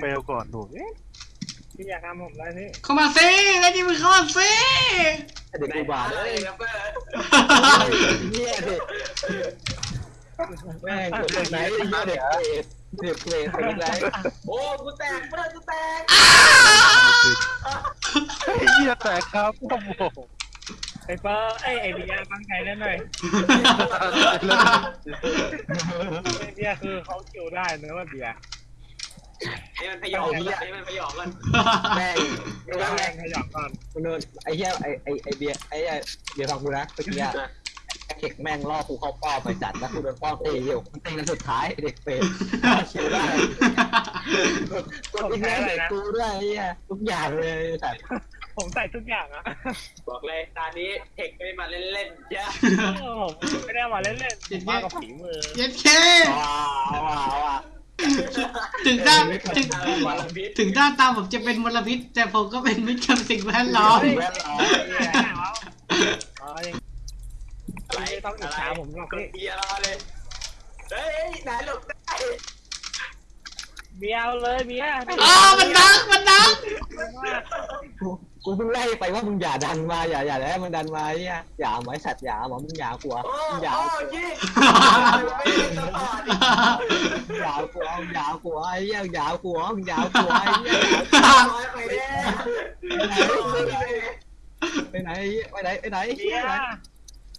เฟลก่อนดูเอ๊ะพี่อยากทำผมอะไรพี่เข้ามาสิแล้วนี่มึงเข้ามาสิเด็กกูบาดเลเลยยครับเพื่อนเหี้ยเด็กแม่งกดไหนเหี้ยเด็กเด็กเพลงเพลงไรโอ้กูแตกเพื่อนกูแตกไอ้เหี้ยแตกครับโอ้โหไอเปอร์ไอไอเบียร์ตั้งใจเล่นหน่อยไอเบียร์คือเขาคิวได้นะว่าเบียร์ ให้มันพยองให้มันพยองกันแม่งแรงแรงขยับก่อนมึงโดนไอ้เหี้ยไอ้ไอ้ไอ้เบียร์ไอ้เบียร์ฟังกูนะเมื่อกี้อะไอ้เข็กแม่งล่อกูเข้าป้อมไปจัดแล้วกูโดนป้อมตีอยู่มันตีกันสุดท้ายเด็กเปรตคิวได้กดอีกแล้วเด็กกูด้วยไอ้เหี้ยทุกอย่างเลยสัตว์ผมใส่ทุกอย่างอะบอกเลยตอนนี้เทคไม่มาเล่นๆจ้ะผมไม่ได้มาเล่นเล่นมากับฝีมือเย็ดเคว้าวว้าวว้าว ถึงด้านถึงถึงด้านตาผมจะเป็นมลพิษ แต่ผมก็เป็นมิตรกับสิ่งแวดล้อมแว่นล้อมอ๋อยังไม่ต้องอิจฉาผมหรอกเบียร์เลยเฮ้ยไหนหลบได้เบียร์เลยเบียร์อ๋อมันดังมันดัง กูกูเพิ่งไล่ไปว่ามึงอย่าดันมาอย่าอย่าแล้วมึงดันมาไอ้เหี้ยอย่าไว้สัตว์อย่าหมอมึงอย่ากลัวโอ้มึงอย่าโอ้กลัวยี่ไม่ได้สปอร์ตอย่ากลัวอย่ากลัวไอ้เหี้ยอย่ากลัวมึงอย่ากลัวไอ้เหี้ยร้อยไปแน่ไปไหนไปไหนไปไหนเบียร์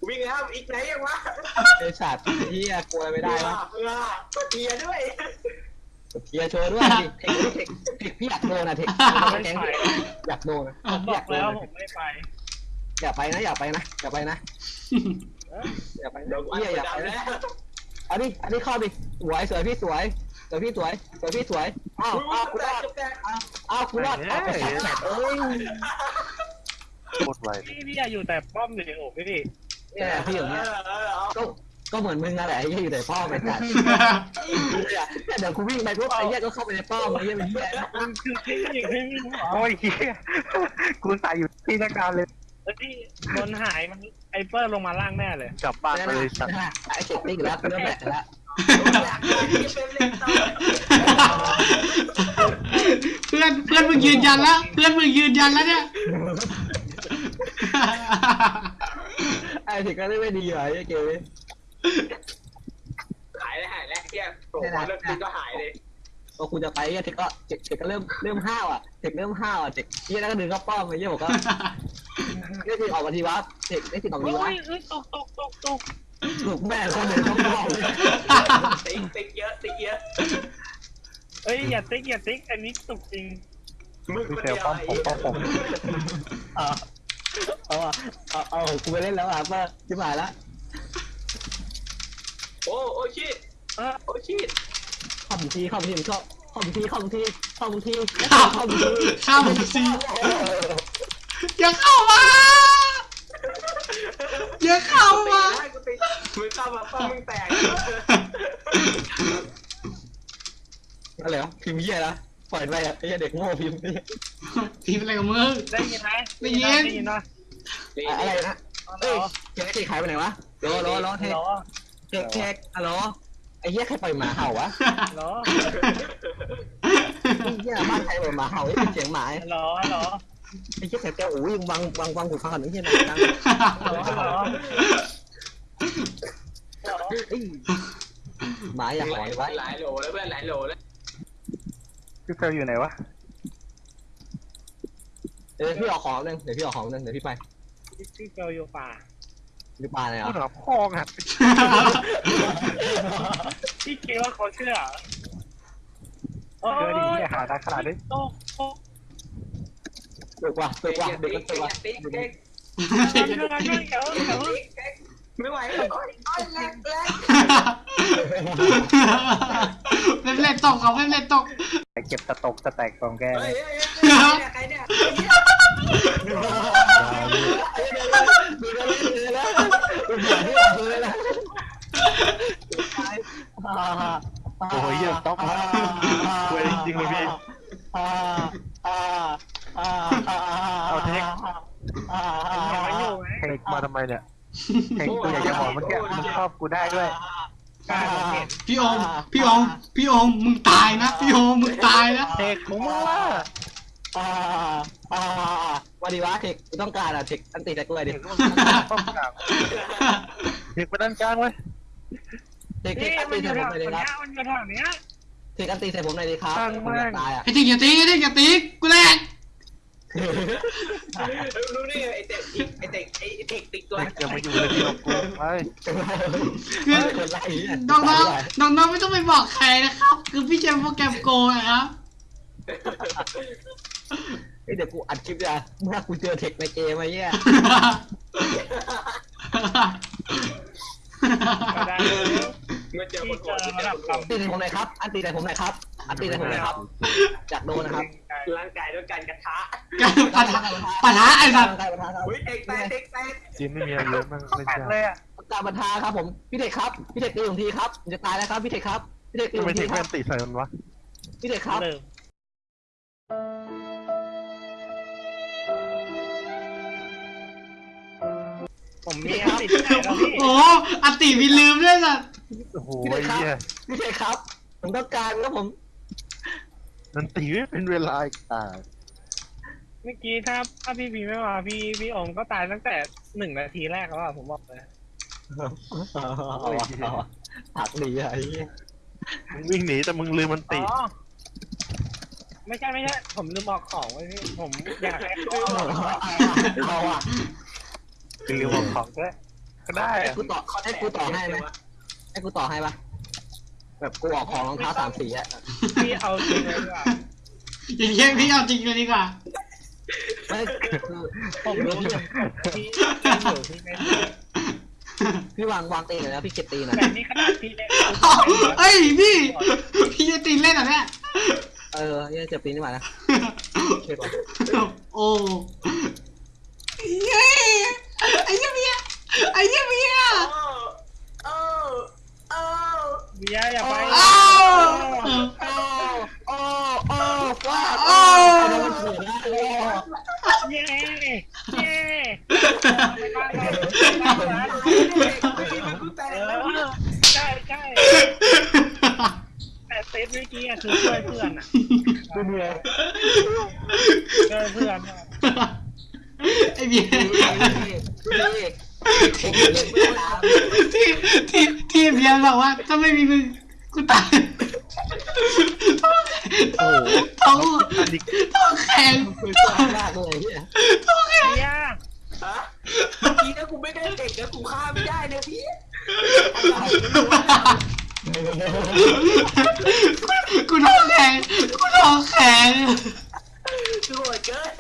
วิ่งแล้วอีกไหนยังวะไอ้สัตว์เหี้ยกลัวไม่ได้วะเพื่อเบียร์ด้วย เทียโชว์ด้วยดิเทคเทคเทคพี่อยากโดนนะเทคแก๊งอยากโดนนะผมบอกแล้วผมไม่ไป อย่าไปนะ อย่าไปนะ อย่าไปนะอย่าไปเดี๋นะยววันเหี้ยอย่าไปแล้นะวเอาดิอันนี้เข้าดิสวยสวยพี่สวยสวยพี่สวยสวยพี่สวยอ้าวอ้าวกูรอดอ้าวกูรอดเอาไปสัตว์เอ้ยหมดไวพี่พี่อยู่แต่ป้อมอยู่โอ้พี่เนี่ยพี่อย่างเงี้ยก็ ก็เหมือนมึงนั่นแหละไอ้เหี้ยอยู่ในป้อมไปสัตว์เนี่ยเดี๋ยวกูวิ่งไปปุ๊บไอ้เหี้ยก็เข้าไปในป้อมไอ้เหี้ยเป็นเหี้ยมันคือที่ที่ที่โอ้ยเหี้ยกูใส่อยู่ที่นักการเลยที่บนหายมันไอเปอร์ลงมาล่างแน่เลยกลับบ้านไปเลยสัตว์ไอ้เจ็ดติ๊กแล้วเริ่มแหละแล้วเพื่อนเพื่อนมึงยืนยันแล้วเพื่อนมึงยืนยันแล้วเนี่ยไอ้ถึงก็ได้ไม่ดีว่ะไอ้เกมนี้ หายเลยหายแล้วเที่ยโผล่มาเริ่มก็หายเลยพอคุณจะไปเนี่ยเทคก็เทคเทคก็เริ่มเริ่มห้าวอะเทคเริ่มห้าวอะเทคเหี้ยแล้วก็ดึงเข้าป้อมไอ้เหี้ยบอกว่าเนี่ยถึงออกมาทีวะเทคได้ถึงออกโอ้ทีวะยตกตกตกตกถูกแม่คนเดินเข้าป้อมติ๊กติ๊กเยอะติ๊กเยอะเอ้ยอย่าติ๊กอย่าติ๊กอันนี้ตกจริงมึงพี่คนเฟลเดียวป้อมผมป้อมผมเอาเอาเอาเอากูไปเล่นแล้วอะเพื่อชิบหายละ โอ้โอ้ชิดเออโอ้ชิดเข้าบุทีเข้าบุทีผมชอบเข้าบุทีเข้าบุทีเข้าบุทีข้าวเข้าบุทีข้าวมึงสิอย่าเข้ามาอย่าเข้าตีมาได้กูตีมึงเข้ามาป้ามึงแตกอะไรวะพิมพ์เหี้ยนะปล่อยไปอะไอ้เด็กโง่พิมพ์ทีมอะไรกับมึงได้ยินไหมได้ยินได้ยินนะอะไรนะเอ้เอ้ยเจ๊ขายไปไหนวะโลโลโลเทคหรอเท คเทคฮัลโหลไอ้เหี้ยใครปล่อยหมาเห่าวะหรอไอ้เหี้ยบ้านใครปล่อยหมาเห่าไอ้เป็นเสียงหมาไอ้หรอหรอเหี้ยแถวแก้วอุ้ยวางวางวางหูฟังก่อนไอ้เหี้ยนะดังหรอหรอเอ้ยหมาอย่าหอนไว้หลายโหลแล้วเพื่อนหลายโหลแล้วพี่เฟลอยู่ไหนวะเดี๋ยวพี่ออกของนึงเดี๋ยวพี่ออกของนึงเดี๋ยวพี่ไปที่เฟลอยู่ป่า พี่ปาเลยพูอะดหรอพ่องอะพี่คิดว่าเขาเชื่อโอ้เจอดิเหี้ยหาทางขนาดนี้ตกตกตึกว่ะตึกว่ะเด็กก็ตึกว่ะติ๊กติ๊กเดี๋ยวเดี๋ยวเดี๋ยวเดี๋ยวไม่ไหวแล้วโอ้ยแรงแรงเล่นเล่นตกเขาเล่นเล่นตกไอเก็บตะตกตะแตกของแกเฮ้เลยยเฮ้ยใครเนี่ยดูแล้วดูแล้วดู หมาที่ออกเลยนะโอ้ยเหี้ยต้องมาเว้ยจริงเลยพี่ เอาเทคยังไม่อยู่ไหมเทคมาทำไมเนี่ยเทคกูอยากจะบอกเมื่อกี้มึงชอบกูได้ด้วย พี่โอม พี่โอม พี่โอม มึงตายนะ พี่โอม มึงตายนะ เทคของมึงล่ะ อ่าอ่าวันดีวะเทคกูต้องการอะเทคอันติแต่กูเลยดิเทคต้องกางเทคไปด้านกลางไว้เทคเทคอันติใส่ผมแถวเลยดิครับเนี้ยมันอยู่แถวเนี้ยเทคอันติใส่ผมเลยดิครับผมอยากตายอะไอ้ติ๊กอย่าติ๊กไอ้ติ๊กอย่าติ๊กกูแรงรู้นี่ไงไอเต็กไอเต็กไอเต็กติ๊กตัวอย่ามาอยู่ในที่ของกูไปคือน้องน้องน้องน้องไม่ต้องไปบอกใครนะครับ คือพี่ใช้โปรแกรมโกนะครับ เฮ้ยเดี๋ยวกูอัดคลิปอะเมื่อกูเจอเทคในเกมไอ้เหี้ยก็ได้เมื่อเจอคที่นเจโหอดที่เจระอดับคนโหดคำอันติใส่ผมเลยครับ อันติใส่ผมเลยครับ อันติใส่ผมเลยครับ จากโดนนะครับ ร่างกายด้วยการกระทะการปะทะปะทะไอ้สัตว์ใกล้ประธานครับอุ้ยเต็กแตกเต็กแตกจีนไม่มีอะไรเลยมั้งไม่แปดใช่เลยอะการประธานครับผม พี่เทคครับ พี่เทคตีผมทีครับผมจะตายแล้วครับพี่เทคครับ พี่เทคตีทำผไมมเททีคคแม่รับนติใส่มันวะพี่เทคครับลืม ผมมีอันติดที่ไหนแล้วพี่โอ้อติมีลืมด้วยสัตว์โอ้โหไอ้เหี้ยพี่เทคครับ ผมต้องการครับผม นันตีไม่เป็นเวลาอีกอ่าเมื่อกี้ถ้าถ้าพี่พีไม่มาพี่พี่โอมก็ตายตั้งแต่หนึ่งนาทีแรกแล้วอะผมบอกเลยผักดีอะไอ้เหี้ยมึงวิ่งหนีแต่มึงลืมมันติอ๋อไม่ใช่ไม่ใช่ผมลืมบอกของไว้พี่ผมอยากให้เขาเอาของ เอาอะคือลืมบอกของด้วยก็ได้ให้อะกูต่อให้กูต่อให้ไหมให้กูต่อให้ปะแบบกูออกของรองเท้าสามสีอะพี่เอาจริงเลยดีกว่าอย่างเงี้ยพี่เอาจริงเลยดีกว่าไม่คือผมรู้อยู่พี่พี่อยู่พี่ไม่รู้พี่วางวางตีหน่อยนะพี่เก็บตีหน่อยแต่นี่ขนาดพี่เล่นเอ้ยพี่พี่จะตีเล่นเหรอเนี่ยเออยังเก็บตีนี่มานะช่วยก่อนโอ้เย้ ไอ้เหี้ยเมียไอ้เหี้ยเมียโอ้โอ้เบียร์อย่าไปอ้าวโอ้โอ้โอ้ว้าอ้าวโดนเสือนะโอ้เย้เย้ไม่ได้เลยไม่ได้เลยเออใช่ใช่แต่เซตเมื่อกี้อะคือช่วยเพื่อนอะดูเหนื่อยช่วยเพื่อนอะไอ้เบีย ที่ที่ที่ที่เบียร์บอกว่าถ้าไม่มีมึงกูตายโอ้โหท้องท้องแข็งคือชอบมากเลยเนี่ยเบียร์ฮะเมื่อกี้ถ้ากูไม่ได้เด็กแล้วกูฆ่าไม่ได้นะพี่กูท้องแข็งกูท้องแข็งโหดเกิน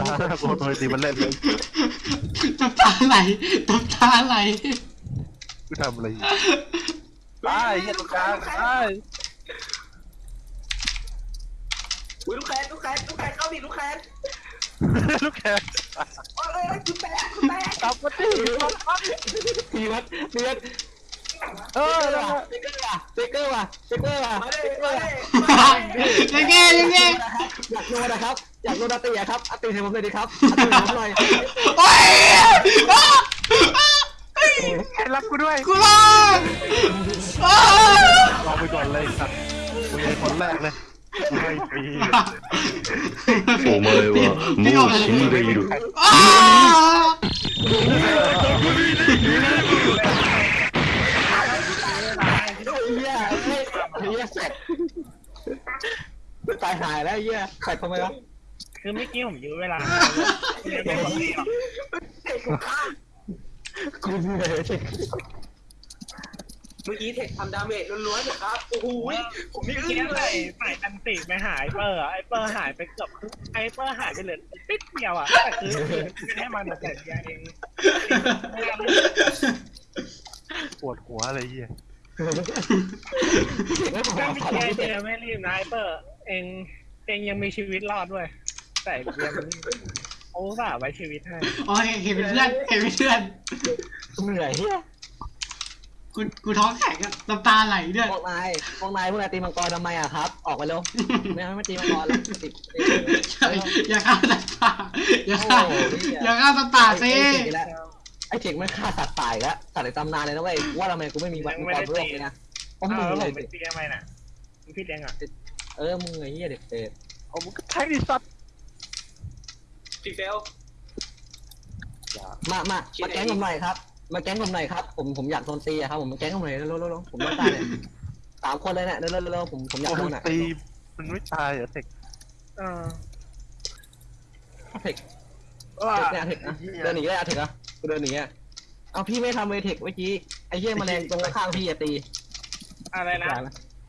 ตาหน้าโกนเลยตีมันเล่นเลย ไหลน้ำตาไหลกูทำอะไรอยู่ตายเหี้ยตรงกลางตายอุ้ยลูกแคนลูกแคนลูกแคนเข้าดิลูกแคนลูกแขกโอ้ยโอ้ยกูแตกกูแตกกลับมาดิพี่วัดพี่วัดเออแล้วสติ๊กเกอร์ว่ะสติ๊กเกอร์ว่ะสติ๊กเกอร์ว่ะมาสดิติ๊กเกอมาร์ดิยังไงยังไงอยากโดนนะครับ อยากโดนอาตีอะครับอาตีให้ผมเลยดิครับอาตีให้ผมหน่อย โอ้ยอ้า ใครรับกูด้วย กูรอดอ้า ลองไปก่อนเลยสัตว์กูเป็นคนแรกเลยไม่ฟรี お前はもう死んでいる。 อ้า เฮียเฮ้ยเฮียแสกตายหายแล้วเฮียแสกทำไมวะ คือเมื่อกี้ผมยื้อเวลาเรียกไม่หมดเลยอะกูเหนื่อยเมื่อกี้เทคทำดาเมจล้วนๆนะครับ โอ้โหผมนี่เมื่ออึ้กี้งเลใส่ยใส่อันติไปหายเปอร์อะไอเปอร์หายไปเกือบครึ่งไอเปอร์หายไปเหลือติดเดียวอะแต่คือไม่ได้มันแต่เดียวเองปวดหัวอะไรเหี้ยไม่พอถ้าขอไม่พี่เจเด็อไม่รีบนะไอเปอร์ เองเองยังมีชีวิตรอดด้วย แต่เบียร์มันโอ้สาห์ไว้ชีวิตให้โอ้ยเห็นเป็นเพื่อนเห็นเป็นเพื่อนเหนื่อยเฮียกูกูท้องแข็งอะน้ำตาไหลด้วยพวกนายพวกนายพวกนายตีมังกรทำไมอะครับ ออกไปเร็วไม่ไม่ตีมังกรแล้วติดอย่าฆ่าตาตาอย่าฆ่าอย่าฆ่าตาตาสิแล้วไอ้เทคมันฆ่าสัตว์ตายแล้วสัตว์ในตำนานเลยนะเว้ยว่าทำไมกูไม่มีวันความโลภเลยนะเพราะเอมึงอผเลมยเป็นเตียไหมน่ะมึงพี่เลี้ยงอะเออมึงไอ้เหี้ยเด็กเปรตเอามึงก็แทงดิสัตว์ พี่เฟล มามามาแก๊งผมหน่อยครับ มาแก๊งผมหน่อยครับ ผมผมอยากโดนตีอะครับ ผมมาแก๊งผมหน่อยเร็วๆๆผมต้องการเนี่ยสามคนเลยเนี่ยเร็วๆๆผมผมอยากโอ้โดโหนอะตีมันไม่ตายเหรอเทคเออเทคว่าเทคเนี่ยเทคนะเดินหนีได้อะเทคอะกูเดินหนีอะเอาพี่ไม่ทำเวเทคเมื่อกี้ไอ้เหี้ยแมลงตรงข้างพี่อะตีอะไรนะ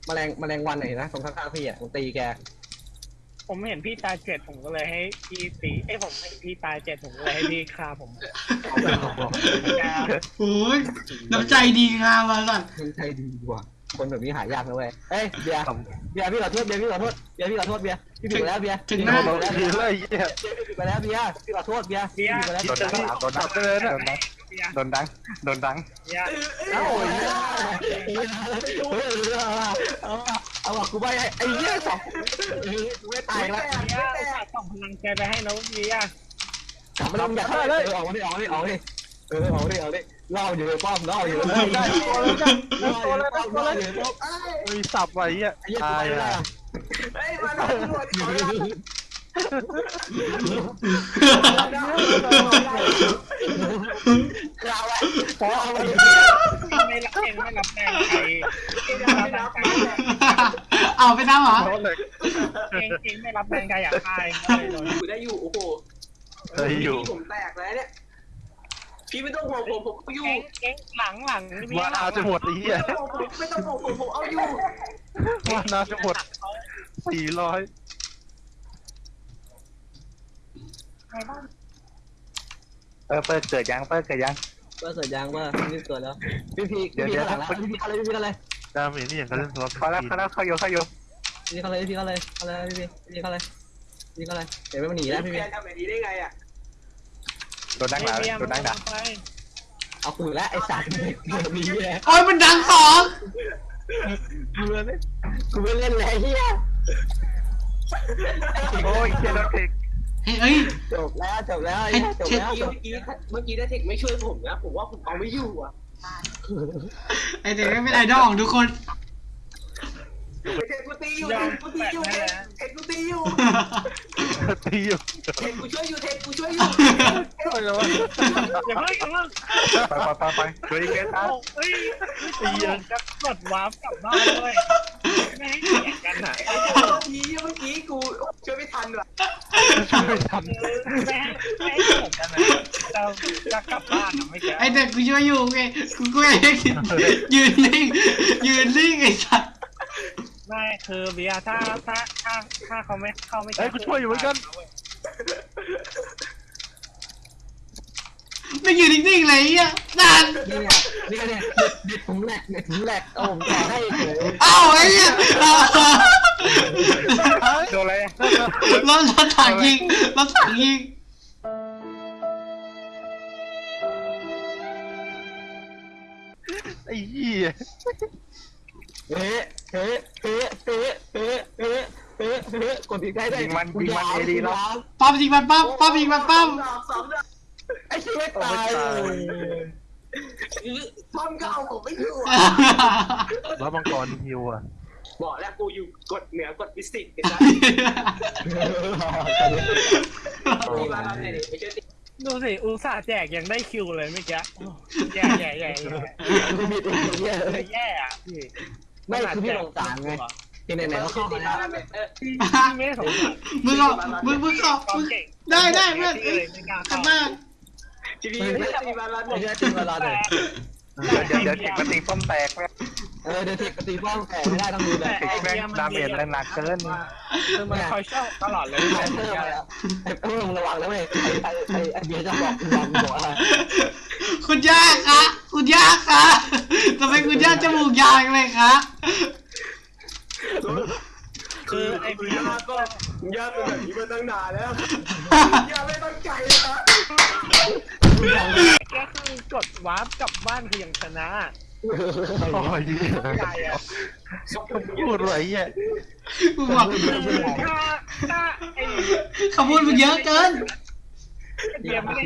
แมลงแมลงวันไหนนะตรงข้างๆพี่อะผมตีแก ผมเห็นพี่ตายเจ็ดผมก็เลยให้พี่ตีเอ้ยผมให้พี่ตายเจ็ดผมก็เลยให้พี่ฆ่าผมโอ้ยน้ำใจดีงามมาสัตว์มันใจดีกว่า คนแบบนี้หายากนะเว้ยเอ้ยเบียร์เบียร์พี่ขอโทษเบียร์พี่ขอโทษเบียร์พี่ขอโทษเบียร์พี่ผิดไปแล้วเบียร์ถึงพี่หน้าผิดไปแล้วดีเบียร์เลยไอ้เหี้ยพี่ผิดไปแล้วเบียร์พี่ขอโทษเบียร์พี่ผิดไปแล้วโดนดังโดนดังไปเลยนะโดนดังโดนดังเนี่ยเอ้าโอ้ยเฮ้ยเอาเอาว่ะกูไปไอ้เหี้ยสองกูไม่ตายแล้วเนี่ยส่งพลังใจไปให้น้องเบียร์กลับมาลงอย่าเข้าเลยออกมาดิออกมาดิออกมาดิเออออกมาดิออกมาดิ ล่าอยู่ในป้อมล่าอยู่ได้ได้ตัวแล้วได้ตัวแล้วได้ตัวแล้วมีสับไว้อะตายอะไอ้มาหน่อยหน่อยเราอะพอเอาไม่รับเองไม่รับแน่ใครเอาไปน้ำเหรอเองเองไม่รับแน่ใครอยากตายกูได้อยู่โอ้โหได้อยู่ผมแตกแล้วเนี่ย พี่ไม่ต้องห่วงผมผมอยู่เองเองหลังหลังนี่ว่าเอาจะหมดไอ้เหี้ยไม่ต้องห่วงผมไม่ต้องห่วงผมผมเอาอยู่ว่านาจะหมดสี่ร้อยเออเปิดเกิดยังเปิดเกิดยังเปิดเสร็จยังว่านี่เกิดแล้ว พี่พีพี่พีข้างหลังแล้วพี่พีอะไรพี่พีอะไรดาเมจนี่อย่างกันเล่นตัวเขาแล้วเขาแล้วเขาโยเขาโยพี่พีอะไรพี่พีอะไรอะไรพี่พีพี่พีอะไรพี่พีอะไรเดี๋ยวไม่มาหนีแล้วพี่แกพีทำแบบนี้ได้ไงอะ โดนดังหนาโดนดังหนาเอากูแล้วไอ้สัตว์เดี๋ยวมีแหละโอ้ยมันดังสองกูไม่กูไม่เล่นแล้วเฮียโอ้ยเคียร์โดนเทคเฮ้ยเอ้ยจบแล้วจบแล้วไอ้เหี้ยจบแล้วเมื่อกี้เมื่อกี้ได้เทคไม่ช่วยผมนะผมว่าผมเอาไม่อยู่อะไอเด็กไม่เป็นไอดอลของทุกคนเทคกูตีอยู่เทคกูตีอยู่เทคเทคกูตีอยู่ ตีอยู่เทคกูช่วยอยู่เทคกูช่วยอยู่โอ้ยแล้วอย่าเพิ่งอย่าเพิ่งไปไปไปไปไปเกตอะเฮ้ยตีจะกดวาร์ปกลับบ้านด้วยไม่ให้เสียกันอะเมื่อกี้เมื่อกี้กูช่วยไม่ทันว่ะไม่ทันไม่ให้ไม่ให้เสียกันอะเราจะกลับบ้านอะไม่แก่ไอเด็กกูช่วยอยู่ไงกูกูเองยืนนิ่งยืนนิ่งไอสัตว์ ไม่คือเบียร์ถ้าถ้าถ้าถ้าเขาไม่เข้าไม่เอ้ยกูช่วยอยู่เหมือนกัน ไม่ยืนนิ่งๆเลยไอะนานนี่ไงนี่ไงเนี่ยเด็ดผมแหลกเด็ดผมแหลกเอาผมแจกให้เฉยเอ้าไอ้เหี้ยโดนอะไรรถรถถังยิงรถถังยิงไอ้เหี้ยเฮ้ เฮ้เฮ้เฮ้เฮ้เฮ้เฮ้เฮ้กดติดได้ได้ปั๊มยิงมันปั๊มปั๊มยิงมันปั๊มดอกสองดอกไอ้ชีวิตตายเลยป้อมก็เอาผมไม่อยู่แล้วมังกรฮิวอะบอกแล้วกูอยู่กดเหนือกดฟิสิกส์กันนะตีมาแล้วเนี่ยไม่ใช่ตีดูสิอุตส่าห์แจกยังได้คิวเลยเมื่อกี้แย่แย่แย่แย่ไม่มีตัวเหี้ยเลยแย่อะพี่ ไม่คือพี่สงสารไงที่ไหนๆก็เข้ามาแล้วเออพี่ไม่สงสารมึงเอามึงมึงเอาความมึงเก่งได้ได้เพื่อนเลเอ้ยยไม่กล้าขัเข้านมากทีวีไม่ตีมาแล้วไม่ใช่จริงเวลาเลยเดี๋ยวเดี๋ยวเทคมาตีป้อมแตกแม่เออเดี๋ยวเทคตีป้องแต่ไม่ได้ต้องดูแบบเทคแม่งดาเมจแรงหนักเกินคือมันคอยชอบตลอดเลยไอ้เพิ่มแล้วไอ้เพิ่มระวังนะเว้ยไอ้ไอ้ไอ้เบียร์จะบอกระวังบอกอะไรคุณย่าคะคุณย่าคะ ทำไมคุณย่าจมูกยาวจังเลยคะคือไอ้เบียร์ยาก็ยาเป็นแบบนี้มาตั้งนานแล้วยาไม่ต้องใจนะก็คือกดวาร์ปกลับบ้านคือยังชนะโอ้ยใจอะพูดอะไรเงี้ยกูบอกถ้าถ้าไอ้คำพูดมึงเยอะเกินเบียร์ไม่ได้